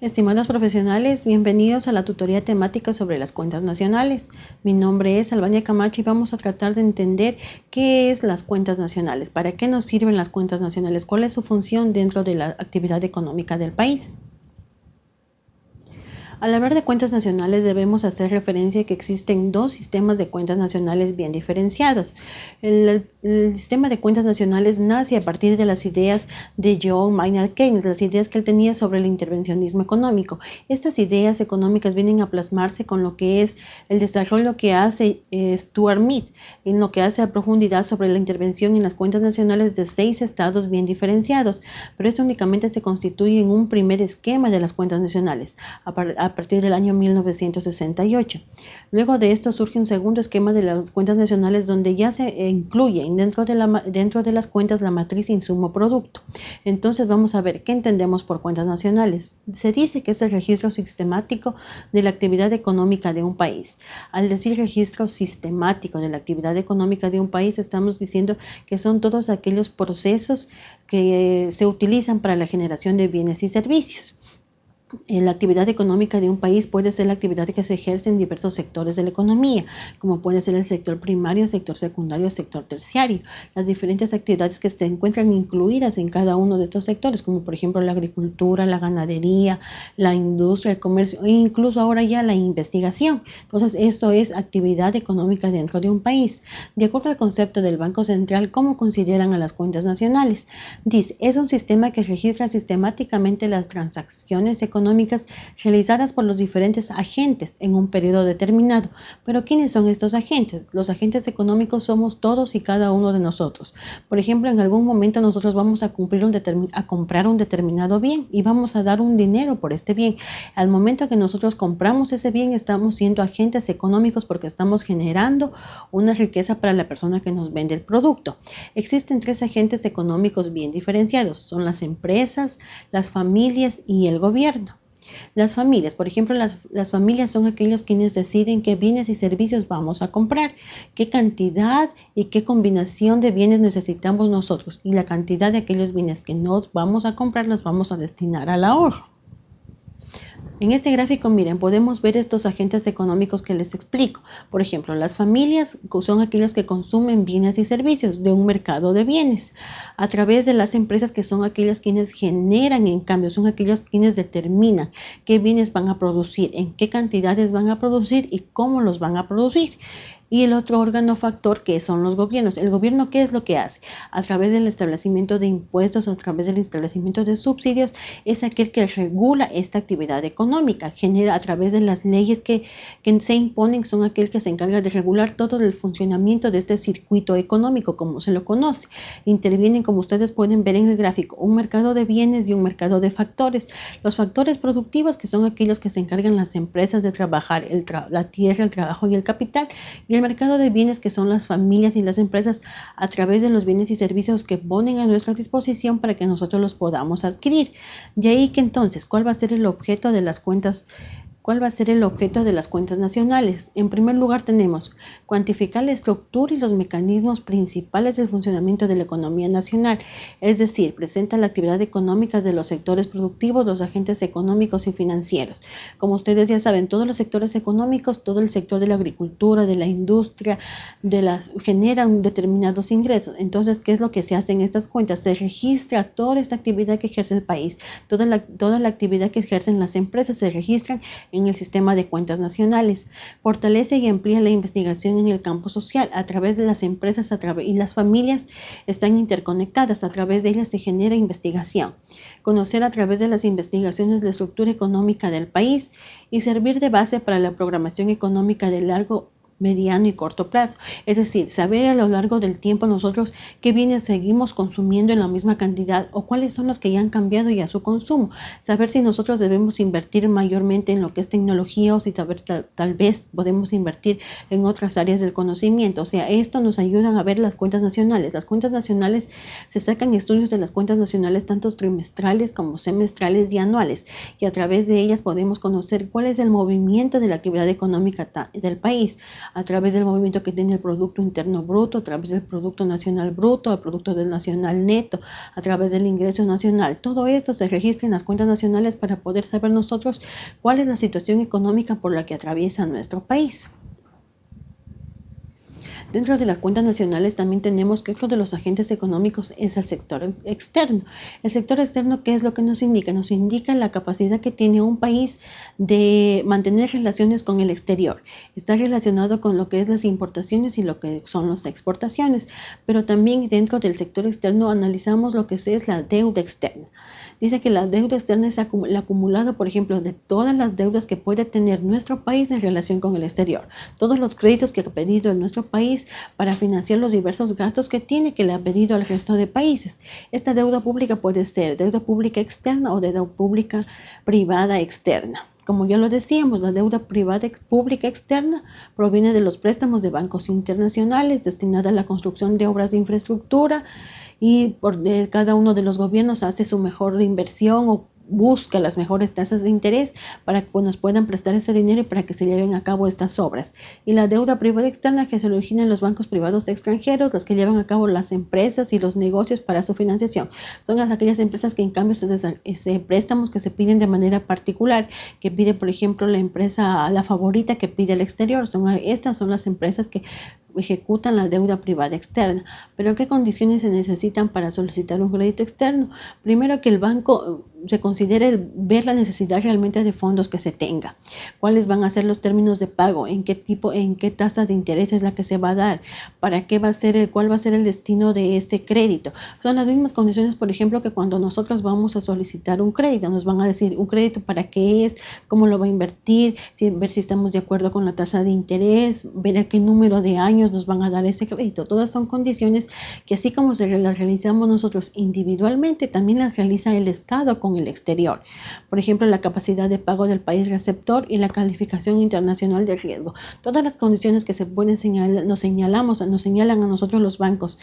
Estimados profesionales, bienvenidos a la tutoría temática sobre las cuentas nacionales. Mi nombre es Albania Camacho y vamos a tratar de entender qué es las cuentas nacionales, para qué nos sirven las cuentas nacionales, cuál es su función dentro de la actividad económica del país. Al hablar de cuentas nacionales debemos hacer referencia que existen dos sistemas de cuentas nacionales bien diferenciados. El, sistema de cuentas nacionales nace a partir de las ideas de John Maynard Keynes, las ideas que él tenía sobre el intervencionismo económico. Estas ideas económicas vienen a plasmarse con lo que es el desarrollo que hace eh, Stuart Mead, en lo que hace a profundidad sobre la intervención en las cuentas nacionales de seis estados bien diferenciados, pero esto únicamente se constituye en un primer esquema de las cuentas nacionales. A partir del año 1968. Luego de esto surge un segundo esquema de las cuentas nacionales donde ya se incluye dentro de, dentro de las cuentas la matriz insumo-producto. Entonces vamos a ver qué entendemos por cuentas nacionales. Se dice que es el registro sistemático de la actividad económica de un país. Al decir registro sistemático de la actividad económica de un país, estamos diciendo que son todos aquellos procesos que se utilizan para la generación de bienes y servicios. Eh, la actividad económica de un país puede ser la actividad que se ejerce en diversos sectores de la economía, como puede ser el sector primario, sector secundario, sector terciario. Las diferentes actividades que se encuentran incluidas en cada uno de estos sectores, como por ejemplo la agricultura, la ganadería, la industria, el comercio e incluso ahora ya la investigación. Entonces, esto es actividad económica dentro de un país. De acuerdo al concepto del Banco Central, ¿cómo consideran a las cuentas nacionales? Dice, es un sistema que registra sistemáticamente las transacciones económicas realizadas por los diferentes agentes en un periodo determinado. Pero ¿quiénes son estos agentes? Los agentes económicos somos todos y cada uno de nosotros. Por ejemplo, en algún momento nosotros vamos a, cumplir un a comprar un determinado bien y vamos a dar un dinero por este bien. Al momento que nosotros compramos ese bien, estamos siendo agentes económicos porque estamos generando una riqueza para la persona que nos vende el producto. Existen tres agentes económicos bien diferenciados. Son las empresas, las familias y el gobierno. Las familias, por ejemplo, las, las, familias son aquellos quienes deciden qué bienes y servicios vamos a comprar, qué cantidad y qué combinación de bienes necesitamos nosotros y la cantidad de aquellos bienes que nos vamos a comprar los vamos a destinar al ahorro. En este gráfico, miren, podemos ver estos agentes económicos que les explico. Por ejemplo, las familias son aquellas que consumen bienes y servicios de un mercado de bienes a través de las empresas que son aquellas quienes generan en cambio, son aquellos quienes determinan qué bienes van a producir, en qué cantidades van a producir y cómo los van a producir y el otro órgano factor que son los gobiernos. El gobierno, ¿qué es lo que hace? A través del establecimiento de impuestos, a través del establecimiento de subsidios, es aquel que regula esta actividad económica, genera a través de las leyes que, que se imponen, son aquel que se encarga de regular todo el funcionamiento de este circuito económico, como se lo conoce. Intervienen, como ustedes pueden ver en el gráfico, un mercado de bienes y un mercado de factores. Los factores productivos, que son aquellos que se encargan las empresas de trabajar la tierra, el trabajo y el capital, y el mercado de bienes que son las familias y las empresas a través de los bienes y servicios que ponen a nuestra disposición para que nosotros los podamos adquirir. De ahí que entonces, ¿cuál va a ser el objeto de las cuentas ¿Cuál va a ser el objeto de las cuentas nacionales? En primer lugar tenemos cuantificar la estructura y los mecanismos principales del funcionamiento de la economía nacional, es decir, presenta la actividad económica de los sectores productivos, los agentes económicos y financieros. Como ustedes ya saben, todos los sectores económicos, todo el sector de la agricultura, de la industria, de generan determinados ingresos. Entonces, ¿qué es lo que se hace en estas cuentas? Se registra toda esta actividad que ejerce el país, toda la, actividad que ejercen las empresas se registran el sistema de cuentas nacionales. Fortalece y amplía la investigación en el campo social a través de las empresas y las familias están interconectadas. A través de ellas se genera investigación. Conocer a través de las investigaciones la estructura económica del país y servir de base para la programación económica de largo mediano y corto plazo. Es decir, saber a lo largo del tiempo nosotros qué bienes seguimos consumiendo en la misma cantidad o cuáles son los que ya han cambiado ya su consumo. Saber si nosotros debemos invertir mayormente en lo que es tecnología o si tal, tal vez podemos invertir en otras áreas del conocimiento. O sea, esto nos ayuda a ver las cuentas nacionales. Las cuentas nacionales se sacan estudios de las cuentas nacionales tanto trimestrales como semestrales y anuales y a través de ellas podemos conocer cuál es el movimiento de la actividad económica del país a través del movimiento que tiene el Producto Interno Bruto, a través del Producto Nacional Bruto, el Producto del Nacional Neto, a través del ingreso nacional. Todo esto se registra en las cuentas nacionales para poder saber nosotros cuál es la situación económica por la que atraviesa nuestro país. Dentro de las cuentas nacionales también tenemos que otro de los agentes económicos es el sector externo. El sector externo, ¿qué es lo que nos indica? Nos indica la capacidad que tiene un país de mantener relaciones con el exterior. Está relacionado con lo que es las importaciones y lo que son las exportaciones, pero también dentro del sector externo analizamos lo que es la deuda externa. Dice que la deuda externa es el acumulado, por ejemplo, de todas las deudas que puede tener nuestro país en relación con el exterior. Todos los créditos que ha pedido nuestro país para financiar los diversos gastos que tiene que le ha pedido al resto de países. Esta deuda pública puede ser deuda pública externa o deuda pública privada externa. Como ya lo decíamos, la deuda privada pública externa proviene de los préstamos de bancos internacionales destinada a la construcción de obras de infraestructura, y por cada uno de los gobiernos hace su mejor inversión o busca las mejores tasas de interés para que pues, nos puedan prestar ese dinero y para que se lleven a cabo estas obras. Y la deuda privada externa que se origina en los bancos privados extranjeros, las que llevan a cabo las empresas y los negocios para su financiación. Son aquellas empresas que en cambio ese préstamos que se piden de manera particular, que pide por ejemplo la empresa, la favorita que pide al exterior. Son, estas son las empresas que ejecutan la deuda privada externa. Pero ¿qué condiciones se necesitan para solicitar un crédito externo? Primero que el banco se considere ver la necesidad realmente de fondos que se tenga, cuáles van a ser los términos de pago, en qué tipo, en qué tasa de interés es la que se va a dar, para qué va a ser el, cuál va a ser el destino de este crédito. Son las mismas condiciones, por ejemplo, que cuando nosotros vamos a solicitar un crédito, nos van a decir un crédito para qué es, cómo lo va a invertir, ver si estamos de acuerdo con la tasa de interés, ver a qué número de años nos van a dar ese crédito. Todas son condiciones que así como se las realizamos nosotros individualmente, también las realiza el Estado con el exterior. Por ejemplo, la capacidad de pago del país receptor y la calificación internacional de riesgo. Todas las condiciones que se pueden señalar, nos señalamos, nos señalan a nosotros los bancos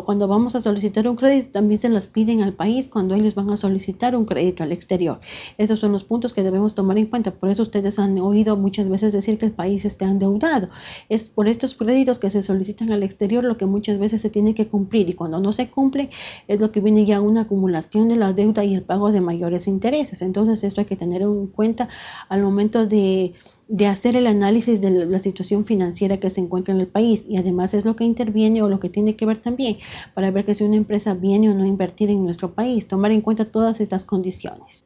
cuando vamos a solicitar un crédito, también se las piden al país cuando ellos van a solicitar un crédito al exterior. Esos son los puntos que debemos tomar en cuenta. Por eso ustedes han oído muchas veces decir que el país está endeudado. Es por estos créditos que se solicitan al exterior lo que muchas veces se tiene que cumplir y cuando no se cumple es lo que viene ya una acumulación de la deuda y el pago de mayores intereses. Entonces esto hay que tener en cuenta al momento de de hacer el análisis de la situación financiera que se encuentra en el país y además es lo que interviene o lo que tiene que ver también para ver que si una empresa viene o no a invertir en nuestro país, tomar en cuenta todas estas condiciones.